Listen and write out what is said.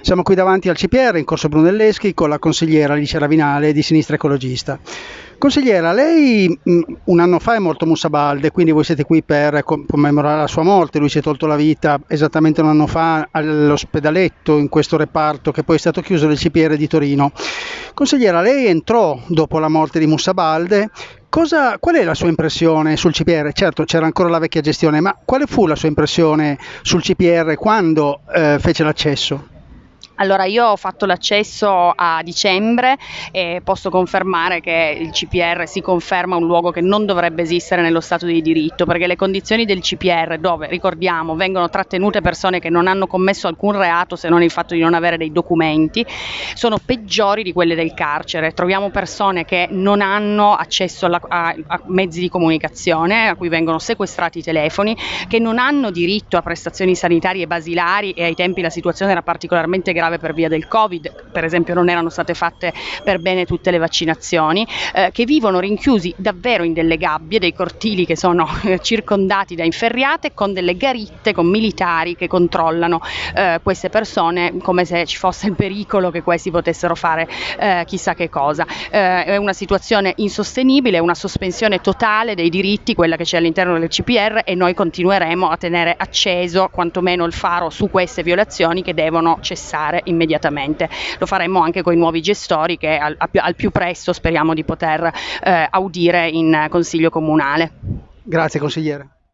Siamo qui davanti al CPR in Corso Brunelleschi con la consigliera Alice Ravinale di Sinistra Ecologista. Consigliera, lei mh, un anno fa è morto Musa Balde, quindi voi siete qui per commemorare la sua morte, lui si è tolto la vita esattamente un anno fa all'ospedaletto in questo reparto che poi è stato chiuso del CPR di Torino. Consigliera, lei entrò dopo la morte di Musa Balde, Cosa, qual è la sua impressione sul CPR? Certo, c'era ancora la vecchia gestione, ma quale fu la sua impressione sul CPR quando eh, fece l'accesso? Allora, io ho fatto l'accesso a dicembre e posso confermare che il CPR si conferma un luogo che non dovrebbe esistere nello Stato di diritto, perché le condizioni del CPR, dove ricordiamo vengono trattenute persone che non hanno commesso alcun reato se non il fatto di non avere dei documenti, sono peggiori di quelle del carcere. Troviamo persone che non hanno accesso alla, a, a mezzi di comunicazione, a cui vengono sequestrati i telefoni, che non hanno diritto a prestazioni sanitarie basilari e ai tempi la situazione era particolarmente grave grave per via del Covid, per esempio non erano state fatte per bene tutte le vaccinazioni, eh, che vivono rinchiusi davvero in delle gabbie, dei cortili che sono eh, circondati da inferriate con delle garitte con militari che controllano eh, queste persone come se ci fosse il pericolo che questi potessero fare eh, chissà che cosa. Eh, è una situazione insostenibile, una sospensione totale dei diritti, quella che c'è all'interno del CPR e noi continueremo a tenere acceso quantomeno il faro su queste violazioni che devono cessare immediatamente. Lo faremo anche con i nuovi gestori che al, al più presto speriamo di poter eh, audire in Consiglio Comunale. Grazie consigliere.